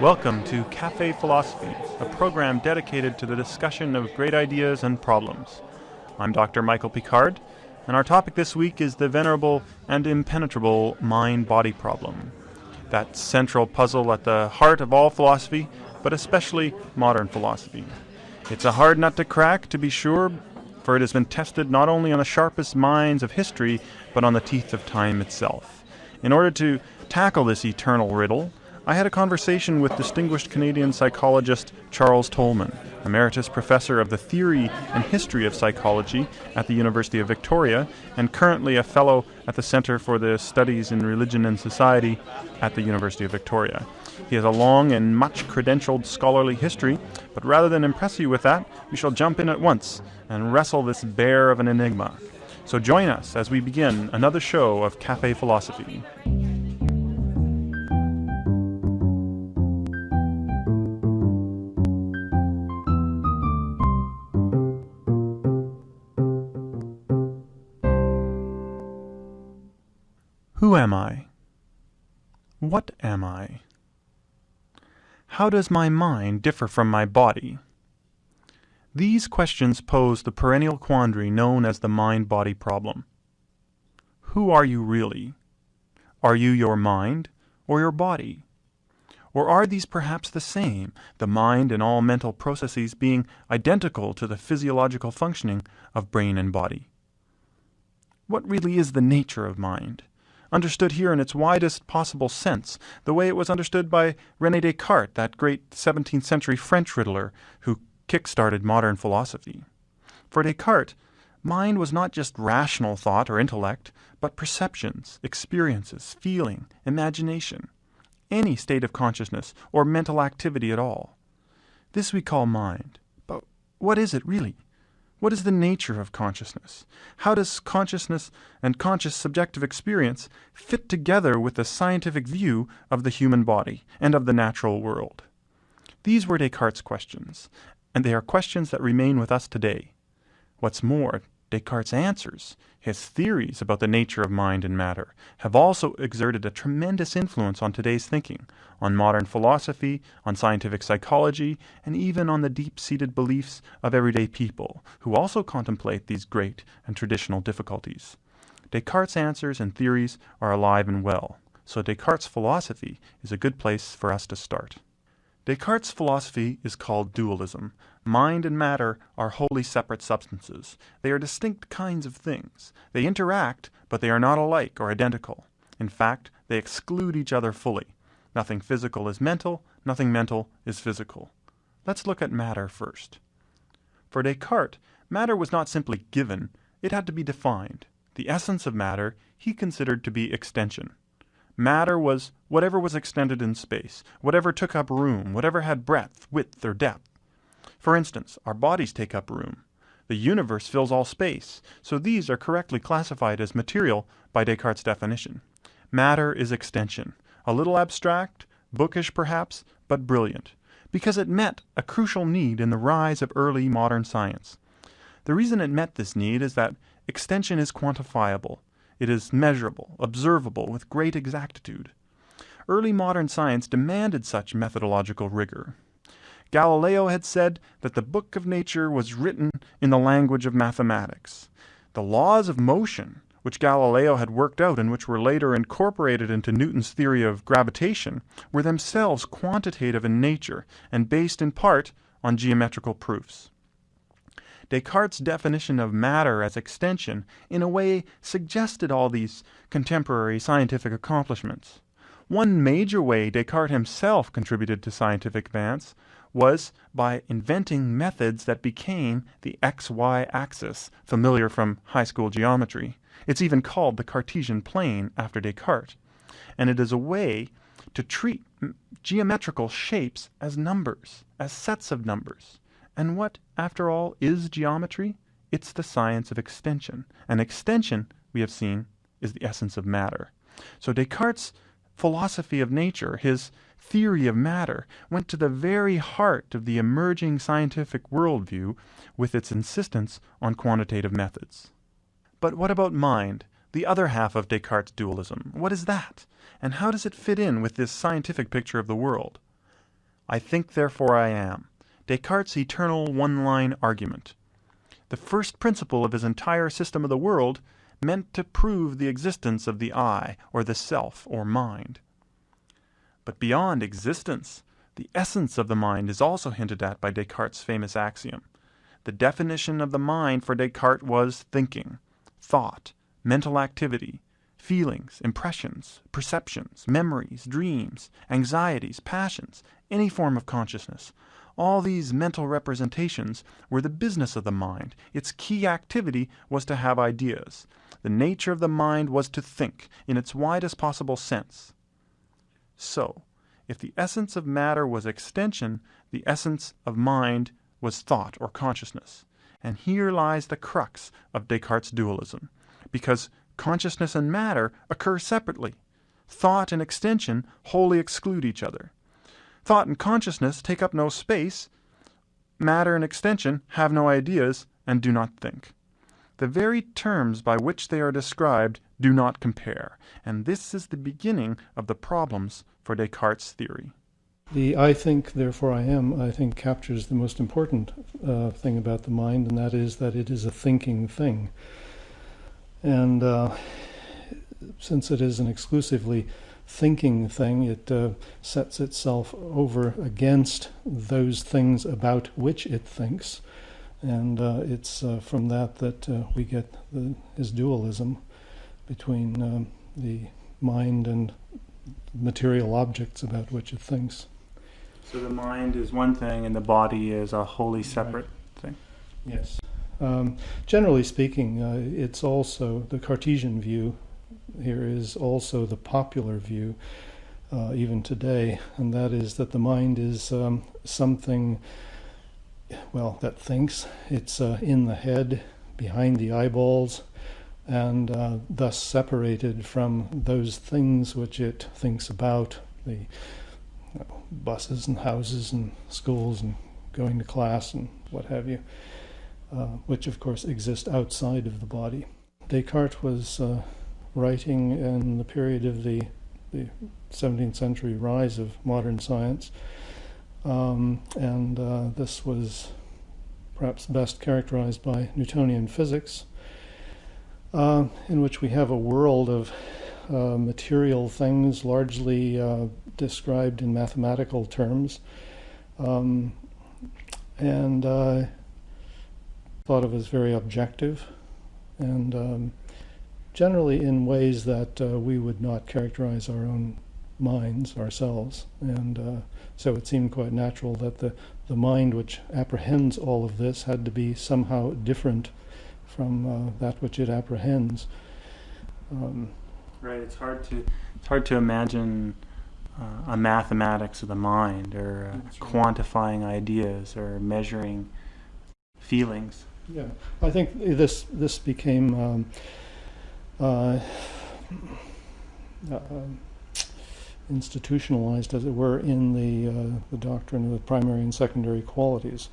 Welcome to Cafe Philosophy, a program dedicated to the discussion of great ideas and problems. I'm Dr. Michael Picard, and our topic this week is the venerable and impenetrable mind body problem. That central puzzle at the heart of all philosophy, but especially modern philosophy. It's a hard nut to crack, to be sure, for it has been tested not only on the sharpest minds of history, but on the teeth of time itself. In order to tackle this eternal riddle, I had a conversation with distinguished Canadian psychologist Charles Tolman, emeritus professor of the theory and history of psychology at the University of Victoria, and currently a fellow at the Centre for the Studies in Religion and Society at the University of Victoria. He has a long and much credentialed scholarly history, but rather than impress you with that, we shall jump in at once and wrestle this bear of an enigma. So join us as we begin another show of Cafe Philosophy. What am I? How does my mind differ from my body? These questions pose the perennial quandary known as the mind body problem. Who are you really? Are you your mind or your body? Or are these perhaps the same, the mind and all mental processes being identical to the physiological functioning of brain and body? What really is the nature of mind? Understood here in its widest possible sense, the way it was understood by Rene Descartes, that great 17th century French riddler who kick started modern philosophy. For Descartes, mind was not just rational thought or intellect, but perceptions, experiences, feeling, imagination, any state of consciousness or mental activity at all. This we call mind. But what is it really? What is the nature of consciousness? How does consciousness and conscious subjective experience fit together with the scientific view of the human body and of the natural world? These were Descartes' questions, and they are questions that remain with us today. What's more, Descartes' answers, his theories about the nature of mind and matter, have also exerted a tremendous influence on today's thinking, on modern philosophy, on scientific psychology, and even on the deep seated beliefs of everyday people, who also contemplate these great and traditional difficulties. Descartes' answers and theories are alive and well, so Descartes' philosophy is a good place for us to start. Descartes' philosophy is called dualism. Mind and matter are wholly separate substances. They are distinct kinds of things. They interact, but they are not alike or identical. In fact, they exclude each other fully. Nothing physical is mental, nothing mental is physical. Let's look at matter first. For Descartes, matter was not simply given, it had to be defined. The essence of matter he considered to be extension. Matter was whatever was extended in space, whatever took up room, whatever had breadth, width, or depth. For instance, our bodies take up room. The universe fills all space, so these are correctly classified as material by Descartes' definition. Matter is extension, a little abstract, bookish perhaps, but brilliant, because it met a crucial need in the rise of early modern science. The reason it met this need is that extension is quantifiable. It is measurable, observable with great exactitude. Early modern science demanded such methodological rigor. Galileo had said that the book of nature was written in the language of mathematics. The laws of motion, which Galileo had worked out and which were later incorporated into Newton's theory of gravitation, were themselves quantitative in nature and based in part on geometrical proofs. Descartes' definition of matter as extension, in a way, suggested all these contemporary scientific accomplishments. One major way Descartes himself contributed to scientific advance was by inventing methods that became the x-y axis, familiar from high school geometry. It's even called the Cartesian plane after Descartes. And it is a way to treat geometrical shapes as numbers, as sets of numbers. And what, after all, is geometry? It's the science of extension. And extension, we have seen, is the essence of matter. So Descartes' philosophy of nature, his theory of matter, went to the very heart of the emerging scientific worldview with its insistence on quantitative methods. But what about mind, the other half of Descartes' dualism? What is that? And how does it fit in with this scientific picture of the world? I think, therefore I am. Descartes' eternal one line argument. The first principle of his entire system of the world meant to prove the existence of the I, or the self, or mind. But beyond existence, the essence of the mind is also hinted at by Descartes' famous axiom. The definition of the mind for Descartes was thinking, thought, mental activity, feelings, impressions, perceptions, memories, dreams, anxieties, passions, any form of consciousness. All these mental representations were the business of the mind. Its key activity was to have ideas. The nature of the mind was to think, in its widest possible sense. So, if the essence of matter was extension, the essence of mind was thought or consciousness. And here lies the crux of Descartes' dualism, because consciousness and matter occur separately. Thought and extension wholly exclude each other. Thought and consciousness take up no space. Matter and extension have no ideas and do not think. The very terms by which they are described do not compare, and this is the beginning of the problems for Descartes' theory. The I think, therefore I am, I think captures the most important uh, thing about the mind, and that is that it is a thinking thing. And uh, since it is an exclusively thinking thing, it uh, sets itself over against those things about which it thinks and uh, it's uh, from that that uh, we get the, his dualism between um, the mind and material objects about which it thinks. So the mind is one thing, and the body is a wholly separate right. thing. Yes. Um, generally speaking, uh, it's also the Cartesian view. Here is also the popular view, uh, even today, and that is that the mind is um, something well, that thinks. It's uh, in the head, behind the eyeballs, and uh, thus separated from those things which it thinks about the you know, buses and houses and schools and going to class and what have you, uh, which of course exist outside of the body. Descartes was uh, writing in the period of the, the 17th century rise of modern science. Um, and uh, this was perhaps best characterized by Newtonian physics, uh, in which we have a world of uh, material things largely uh, described in mathematical terms, um, and uh, thought of as very objective, and um, generally in ways that uh, we would not characterize our own minds ourselves. And uh, so it seemed quite natural that the, the mind which apprehends all of this had to be somehow different from uh, that which it apprehends. Um, right. It's hard to it's hard to imagine uh, a mathematics of the mind, or uh, quantifying ideas, or measuring feelings. Yeah, I think this this became. Um, uh, uh, institutionalized, as it were, in the, uh, the doctrine of the primary and secondary qualities,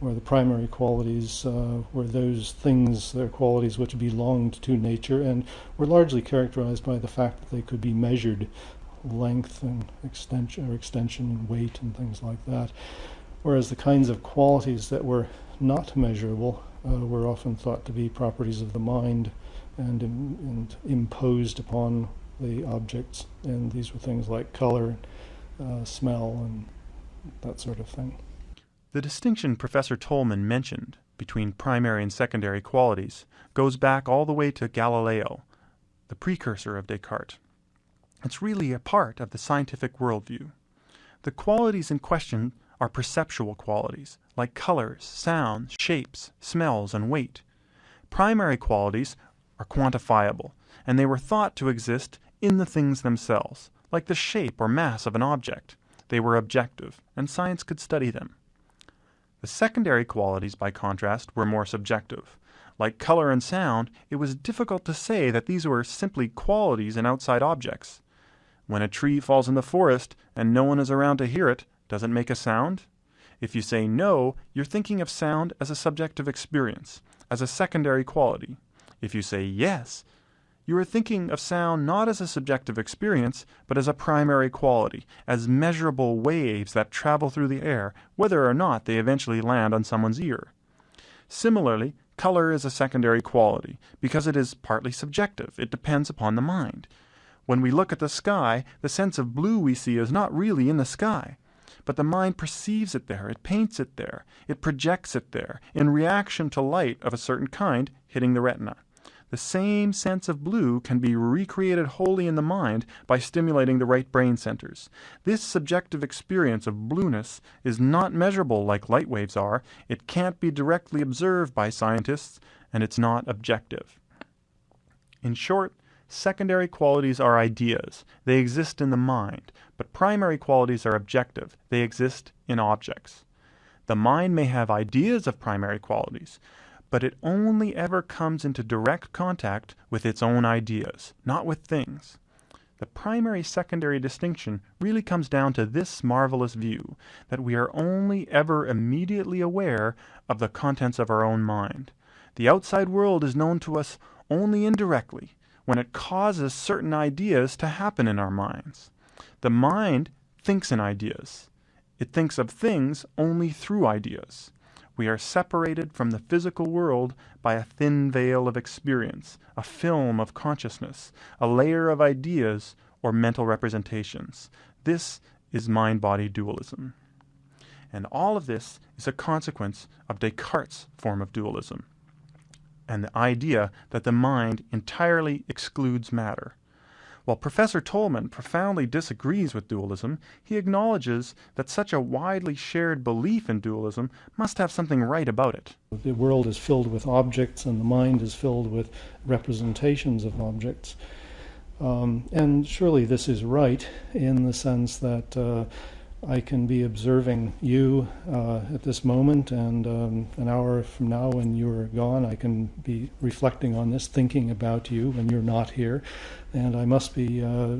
where the primary qualities uh, were those things, their qualities which belonged to nature and were largely characterized by the fact that they could be measured, length and extension, or extension and weight and things like that. Whereas the kinds of qualities that were not measurable uh, were often thought to be properties of the mind and, and imposed upon the objects, and these were things like color, uh, smell, and that sort of thing. The distinction Professor Tolman mentioned between primary and secondary qualities goes back all the way to Galileo, the precursor of Descartes. It's really a part of the scientific worldview. The qualities in question are perceptual qualities, like colors, sounds, shapes, smells, and weight. Primary qualities are quantifiable, and they were thought to exist in the things themselves, like the shape or mass of an object. They were objective, and science could study them. The secondary qualities, by contrast, were more subjective. Like color and sound, it was difficult to say that these were simply qualities in outside objects. When a tree falls in the forest and no one is around to hear it, does it make a sound? If you say no, you're thinking of sound as a subjective experience, as a secondary quality. If you say yes, you are thinking of sound not as a subjective experience, but as a primary quality, as measurable waves that travel through the air, whether or not they eventually land on someone's ear. Similarly, color is a secondary quality, because it is partly subjective, it depends upon the mind. When we look at the sky, the sense of blue we see is not really in the sky. But the mind perceives it there, it paints it there, it projects it there, in reaction to light of a certain kind hitting the retina. The same sense of blue can be recreated wholly in the mind by stimulating the right brain centers. This subjective experience of blueness is not measurable like light waves are, it can't be directly observed by scientists, and it's not objective. In short, secondary qualities are ideas. They exist in the mind, but primary qualities are objective. They exist in objects. The mind may have ideas of primary qualities, but it only ever comes into direct contact with its own ideas, not with things. The primary secondary distinction really comes down to this marvelous view that we are only ever immediately aware of the contents of our own mind. The outside world is known to us only indirectly, when it causes certain ideas to happen in our minds. The mind thinks in ideas. It thinks of things only through ideas we are separated from the physical world by a thin veil of experience, a film of consciousness, a layer of ideas or mental representations. This is mind body dualism. And all of this is a consequence of Descartes' form of dualism and the idea that the mind entirely excludes matter. While Professor Tolman profoundly disagrees with dualism, he acknowledges that such a widely shared belief in dualism must have something right about it. The world is filled with objects, and the mind is filled with representations of objects. Um, and surely this is right in the sense that uh, I can be observing you uh, at this moment, and um, an hour from now, when you're gone, I can be reflecting on this, thinking about you when you're not here, and I must be uh,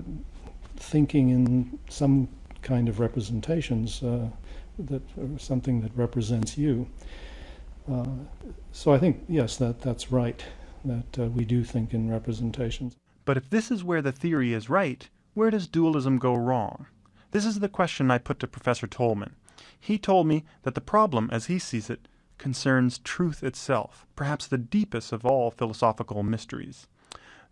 thinking in some kind of representations uh, that something that represents you. Uh, so I think yes, that that's right. That uh, we do think in representations. But if this is where the theory is right, where does dualism go wrong? This is the question I put to Professor Tolman. He told me that the problem, as he sees it, concerns truth itself, perhaps the deepest of all philosophical mysteries.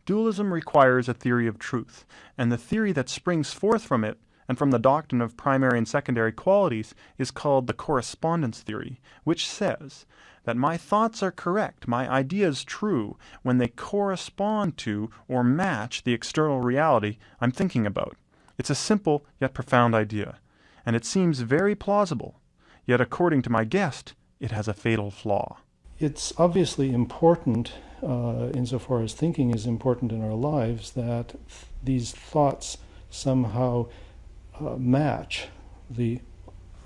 Dualism requires a theory of truth, and the theory that springs forth from it and from the doctrine of primary and secondary qualities is called the correspondence theory, which says that my thoughts are correct, my ideas true, when they correspond to or match the external reality I'm thinking about. It's a simple yet profound idea, and it seems very plausible, yet according to my guest, it has a fatal flaw. It's obviously important, uh, insofar as thinking is important in our lives, that th- these thoughts somehow uh, match the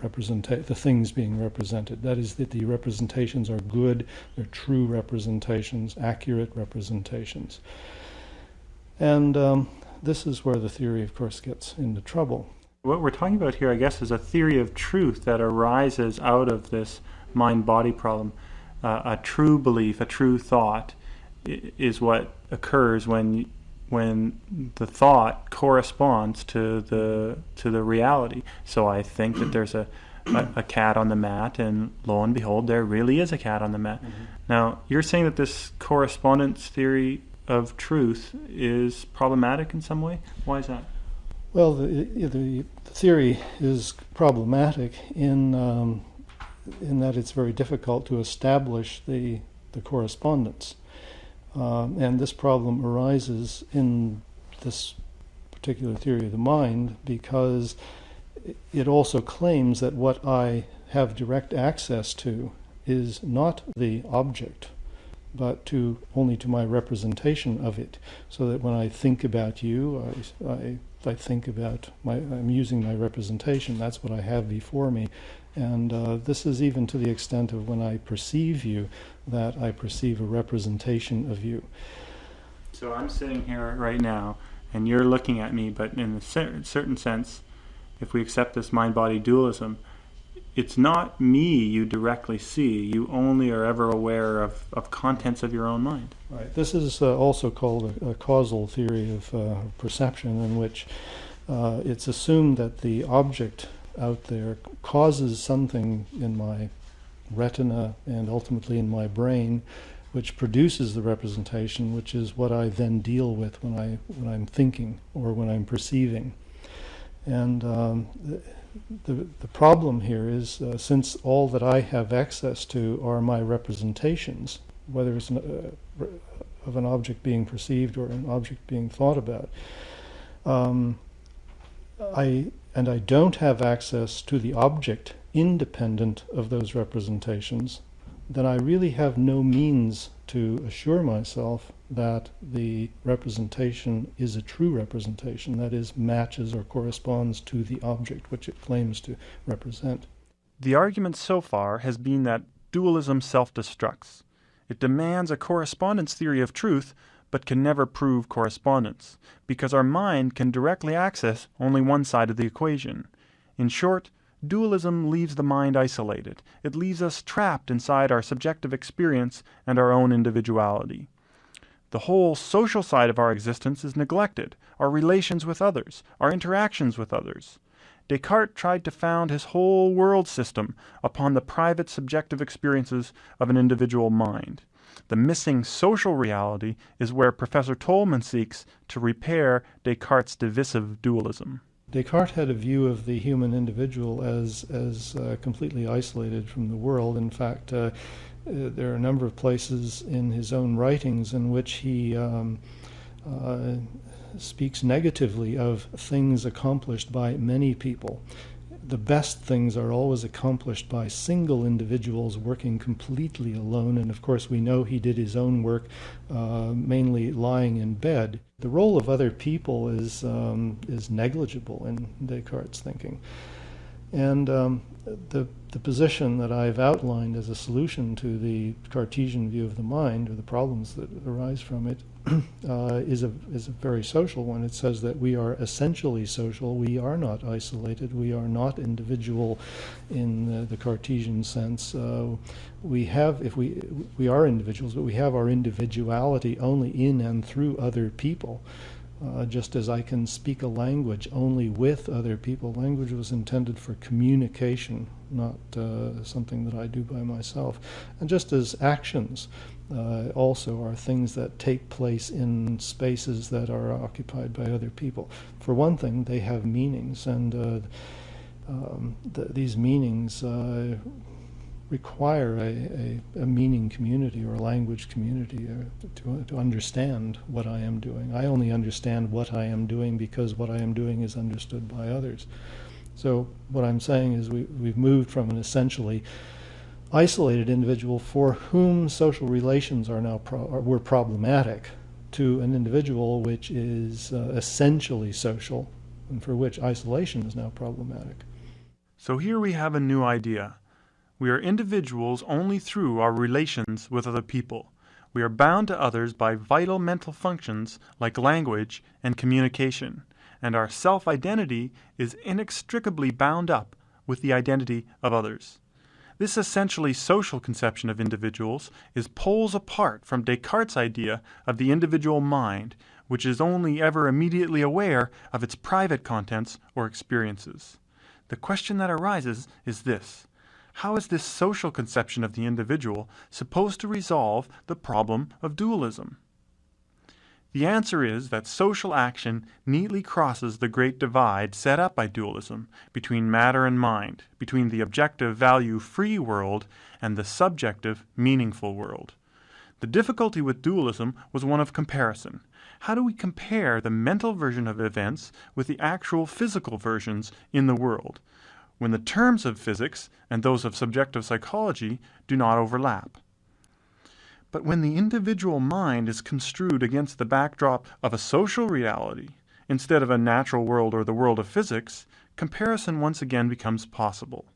representa- the things being represented. That is, that the representations are good, they're true representations, accurate representations. And um, this is where the theory, of course, gets into trouble. What we're talking about here, I guess, is a theory of truth that arises out of this mind body problem. Uh, a true belief, a true thought, is what occurs when when the thought corresponds to the to the reality. So I think that there's a, a, a cat on the mat, and lo and behold, there really is a cat on the mat. Mm-hmm. Now you're saying that this correspondence theory of truth is problematic in some way? Why is that? Well, the, the theory is problematic in um, in that it's very difficult to establish the the correspondence, um, and this problem arises in this particular theory of the mind because it also claims that what I have direct access to is not the object but to only to my representation of it. So that when I think about you, I, I, I think about my, I'm using my representation. That's what I have before me. And uh, this is even to the extent of when I perceive you, that I perceive a representation of you. So I'm sitting here right now, and you're looking at me, but in a certain sense, if we accept this mind body dualism, it's not me you directly see. You only are ever aware of, of contents of your own mind. Right. This is uh, also called a, a, causal theory of uh, perception, in which uh, it's assumed that the object out there causes something in my retina and ultimately in my brain, which produces the representation, which is what I then deal with when I when I'm thinking or when I'm perceiving. And um, the, the problem here is uh, since all that I have access to are my representations, whether it's an, uh, of an object being perceived or an object being thought about, um, I and I don't have access to the object independent of those representations, then I really have no means to assure myself that the representation is a true representation, that is, matches or corresponds to the object which it claims to represent. The argument so far has been that dualism self destructs. It demands a correspondence theory of truth, but can never prove correspondence, because our mind can directly access only one side of the equation. In short, dualism leaves the mind isolated. It leaves us trapped inside our subjective experience and our own individuality. The whole social side of our existence is neglected our relations with others, our interactions with others. Descartes tried to found his whole world system upon the private subjective experiences of an individual mind. The missing social reality is where Professor Tolman seeks to repair Descartes' divisive dualism. Descartes had a view of the human individual as as uh, completely isolated from the world. In fact, uh, uh, there are a number of places in his own writings in which he um, uh, speaks negatively of things accomplished by many people the best things are always accomplished by single individuals working completely alone. And of course, we know he did his own work uh, mainly lying in bed. The role of other people is, um, is negligible in Descartes' thinking. And um, the, the position that I've outlined as a solution to the Cartesian view of the mind, or the problems that arise from it, uh, is a is a very social one. It says that we are essentially social. We are not isolated. We are not individual, in the, the Cartesian sense. Uh, we have, if we we are individuals, but we have our individuality only in and through other people. Uh, just as I can speak a language only with other people. Language was intended for communication, not uh, something that I do by myself. And just as actions uh, also are things that take place in spaces that are occupied by other people. For one thing, they have meanings, and uh, um, th- these meanings uh, require a, a, a, meaning community or a language community uh, to, to understand what I am doing. I only understand what I am doing because what I am doing is understood by others. So, what I'm saying is we, we've moved from an essentially isolated individual for whom social relations are now pro- were problematic to an individual which is uh, essentially social and for which isolation is now problematic. So here we have a new idea. We are individuals only through our relations with other people. We are bound to others by vital mental functions like language and communication, and our self identity is inextricably bound up with the identity of others. This essentially social conception of individuals is poles apart from Descartes' idea of the individual mind, which is only ever immediately aware of its private contents or experiences. The question that arises is this How is this social conception of the individual supposed to resolve the problem of dualism? The answer is that social action neatly crosses the great divide set up by dualism between matter and mind, between the objective value free world and the subjective meaningful world. The difficulty with dualism was one of comparison. How do we compare the mental version of events with the actual physical versions in the world, when the terms of physics and those of subjective psychology do not overlap? But when the individual mind is construed against the backdrop of a social reality, instead of a natural world or the world of physics, comparison once again becomes possible.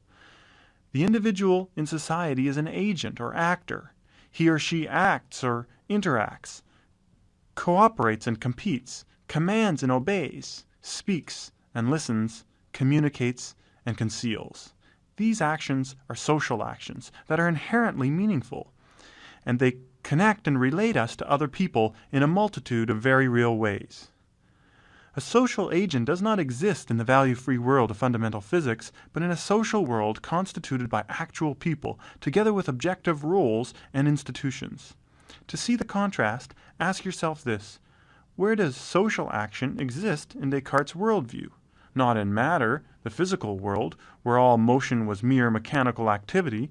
The individual in society is an agent or actor. He or she acts or interacts, cooperates and competes, commands and obeys, speaks and listens, communicates and conceals. These actions are social actions that are inherently meaningful, and they connect and relate us to other people in a multitude of very real ways. A social agent does not exist in the value free world of fundamental physics, but in a social world constituted by actual people, together with objective rules and institutions. To see the contrast, ask yourself this Where does social action exist in Descartes' worldview? Not in matter, the physical world, where all motion was mere mechanical activity,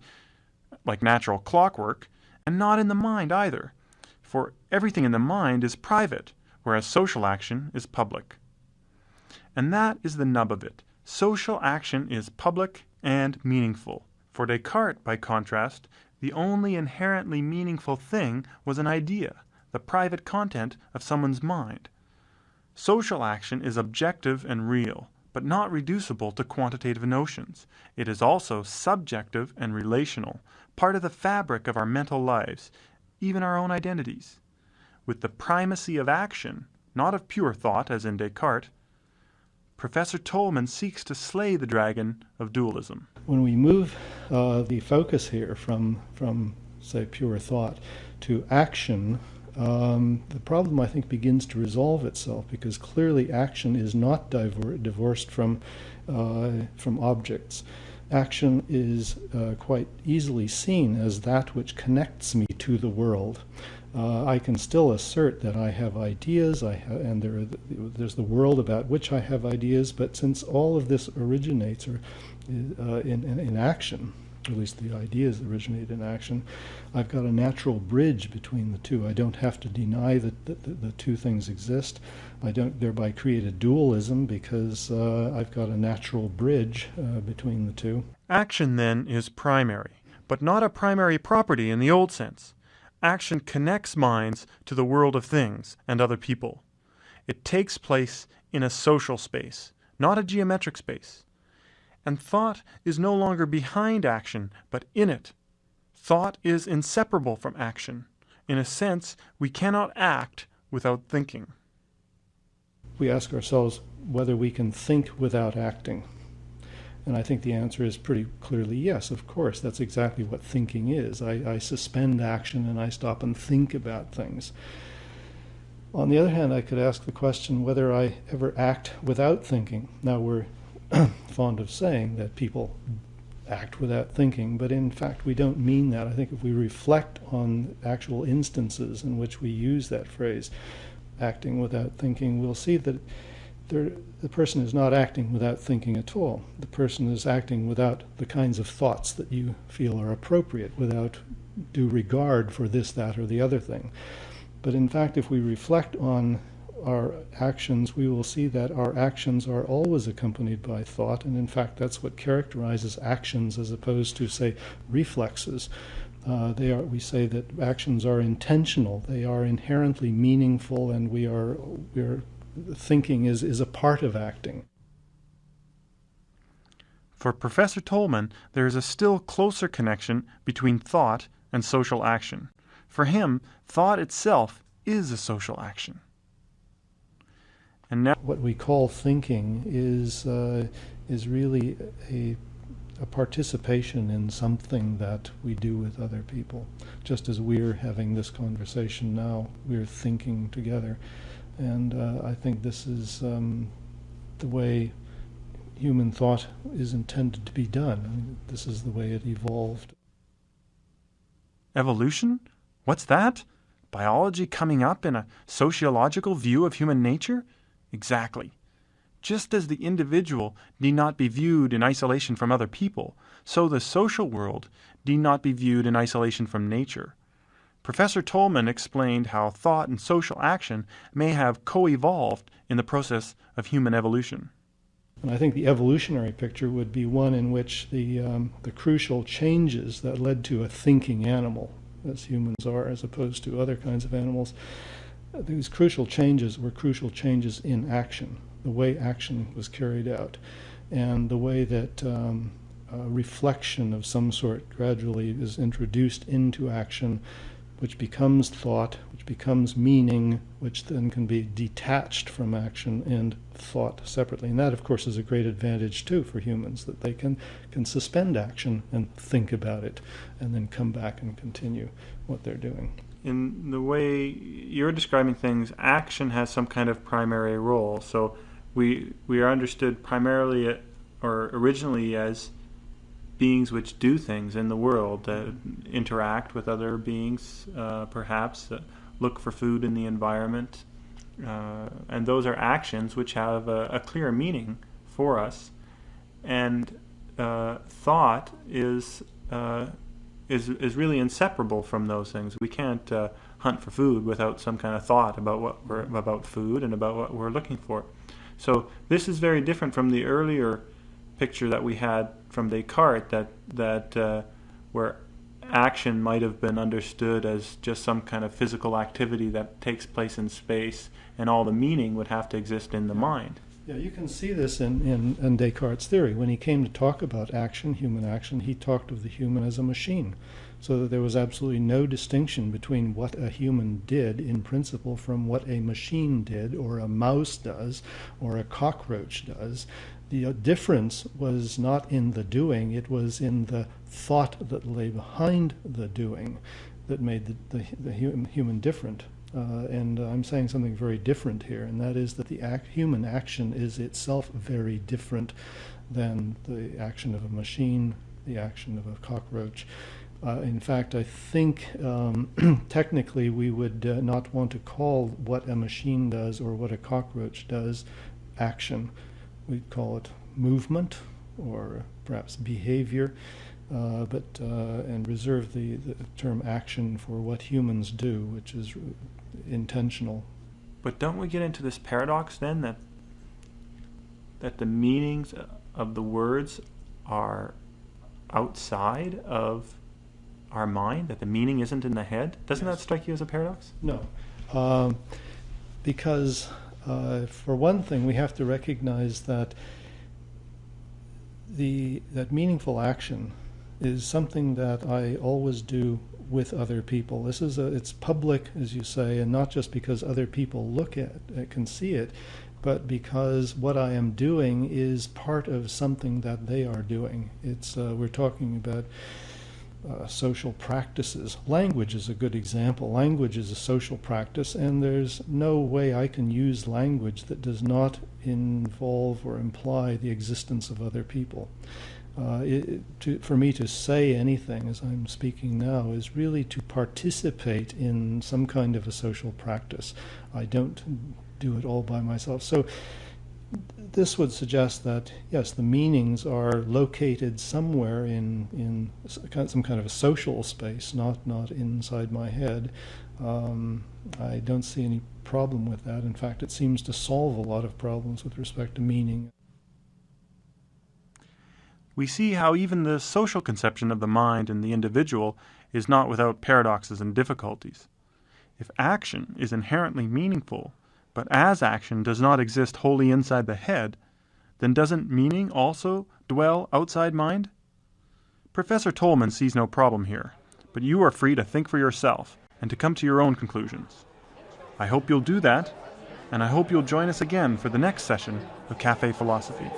like natural clockwork, and not in the mind either, for everything in the mind is private, whereas social action is public. And that is the nub of it. Social action is public and meaningful. For Descartes, by contrast, the only inherently meaningful thing was an idea, the private content of someone's mind. Social action is objective and real, but not reducible to quantitative notions. It is also subjective and relational, part of the fabric of our mental lives, even our own identities. With the primacy of action, not of pure thought as in Descartes, Professor Tolman seeks to slay the dragon of dualism. When we move uh, the focus here from, from, say, pure thought to action, um, the problem I think begins to resolve itself because clearly action is not divor- divorced from, uh, from objects. Action is uh, quite easily seen as that which connects me to the world uh, I can still assert that I have ideas, I ha- and there the, there's the world about which I have ideas, but since all of this originates or, uh, in, in, in, action, at least the ideas originate in action, I've got a natural bridge between the two. I don't have to deny that the, the, two things exist. I don't thereby create a dualism because uh, I've got a natural bridge uh, between the two. Action, then, is primary, but not a primary property in the old sense. Action connects minds to the world of things and other people. It takes place in a social space, not a geometric space. And thought is no longer behind action, but in it. Thought is inseparable from action. In a sense, we cannot act without thinking. We ask ourselves whether we can think without acting. And I think the answer is pretty clearly yes, of course. That's exactly what thinking is. I, I, suspend action and I stop and think about things. On the other hand, I could ask the question whether I ever act without thinking. Now, we're fond of saying that people act without thinking, but in fact, we don't mean that. I think if we reflect on actual instances in which we use that phrase, acting without thinking, we'll see that the person is not acting without thinking at all. The person is acting without the kinds of thoughts that you feel are appropriate, without due regard for this, that, or the other thing. But in fact, if we reflect on our actions, we will see that our actions are always accompanied by thought, and in fact, that's what characterizes actions as opposed to, say, reflexes. Uh, they are. We say that actions are intentional. They are inherently meaningful, and we are we are thinking is, is a part of acting. For Professor Tolman, there is a still closer connection between thought and social action. For him, thought itself is a social action. And now, what we call thinking is uh, is really a a participation in something that we do with other people. Just as we're having this conversation now, we're thinking together. And uh, I think this is um, the way human thought is intended to be done. I mean, this is the way it evolved. Evolution? What's that? Biology coming up in a sociological view of human nature? Exactly. Just as the individual need not be viewed in isolation from other people, so the social world need not be viewed in isolation from nature. Professor Tolman explained how thought and social action may have co-evolved in the process of human evolution. And I think the evolutionary picture would be one in which the, um, the crucial changes that led to a thinking animal, as humans are, as opposed to other kinds of animals, these crucial changes were crucial changes in action, the way action was carried out, and the way that um, reflection of some sort gradually is introduced into action which becomes thought, which becomes meaning, which then can be detached from action and thought separately. And that, of course, is a great advantage too for humans that they can, can suspend action and think about it and then come back and continue what they're doing. In the way you're describing things, action has some kind of primary role. So we we are understood primarily or originally as beings which do things in the world that interact with other beings, uh, perhaps that look for food in the environment, uh, and those are actions which have a, a clear meaning for us. And uh, thought is uh, is is really inseparable from those things. We can't uh, hunt for food without some kind of thought about what we're about food and about what we're looking for. So this is very different from the earlier picture that we had from Descartes that that uh, where action might have been understood as just some kind of physical activity that takes place in space, and all the meaning would have to exist in the mind. Yeah, you can see this in, in, in Descartes' theory. When he came to talk about action, human action, he talked of the human as a machine so that there was absolutely no distinction between what a human did in principle from what a machine did, or a mouse does, or a cockroach does. The uh, difference was not in the doing, it was in the thought that lay behind the doing that made the, the, the human different. Uh, and I'm saying something very different here, and that is that the act, human action is itself very different than the action of a machine, the action of a cockroach. Uh, in fact, I think um, technically we would uh, not want to call what a machine does or what a cockroach does action. We'd call it movement or perhaps behavior, uh, but uh, and reserve the, the term action for what humans do, which is intentional. But don't we get into this paradox then that that the meanings of the words are outside of our mind, that the meaning isn't in the head? Doesn't yes. that strike you as a paradox? No. Um, because, uh, for one thing, we have to recognize that the that meaningful action is something that I always do with other people. This is a, it's public, as you say, and not just because other people look at it, can see it, but because what I am doing is part of something that they are doing. It's uh, we're talking about uh, social practices. Language is a good example. Language is a social practice, and there's no way I can use language that does not involve or imply the existence of other people. Uh, it, to, for me to say anything as I'm speaking now is really to participate in some kind of a social practice. I don't do it all by myself. So this would suggest that yes, the meanings are located somewhere in in some kind of a social space, not not inside my head. Um, I don't see any problem with that. In fact, it seems to solve a lot of problems with respect to meaning. We see how even the social conception of the mind and the individual is not without paradoxes and difficulties. If action is inherently meaningful, but as action does not exist wholly inside the head, then doesn't meaning also dwell outside mind? Professor Tolman sees no problem here, but you are free to think for yourself and to come to your own conclusions. I hope you'll do that, and I hope you'll join us again for the next session of Cafe Philosophy.